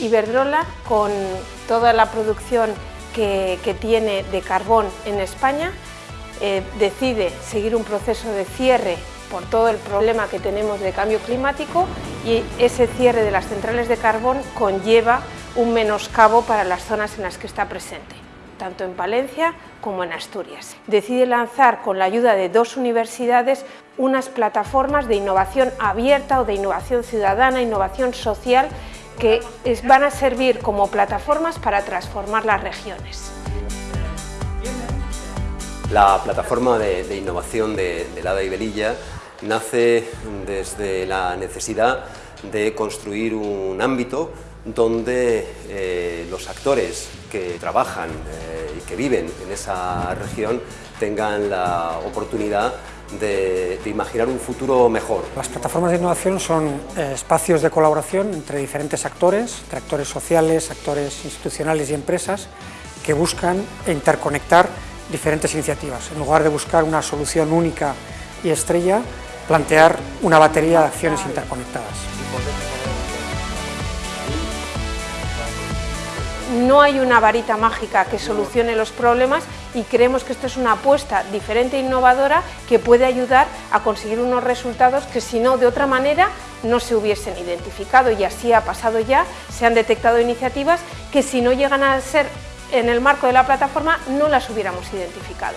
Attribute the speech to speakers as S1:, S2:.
S1: Iberdrola, con toda la producción que, tiene de carbón en España, eh, decide seguir un proceso de cierre por todo el problema que tenemos de cambio climático y ese cierre de las centrales de carbón conlleva un menoscabo para las zonas en las que está presente, tanto en Palencia como en Asturias. Decide lanzar con la ayuda de dos universidades unas plataformas de innovación abierta o de innovación ciudadana, innovación social, que van a servir como plataformas para transformar las regiones.
S2: La plataforma de, innovación de, Lada y Belilla nace desde la necesidad de construir un ámbito donde eh, los actores que trabajan eh, y que viven en esa región tengan la oportunidad de, imaginar un futuro mejor.
S3: Las plataformas de innovación son eh, espacios de colaboración entre diferentes actores, entre actores sociales, actores institucionales y empresas, que buscan interconectar diferentes iniciativas. En lugar de buscar una solución única y estrella, plantear una batería de acciones interconectadas.
S1: No hay una varita mágica que solucione los problemas y creemos que esto es una apuesta diferente e innovadora que puede ayudar a conseguir unos resultados que si no, de otra manera, no se hubiesen identificado y así ha pasado ya, se han detectado iniciativas que si no llegan a ser en el marco de la plataforma no las hubiéramos identificado.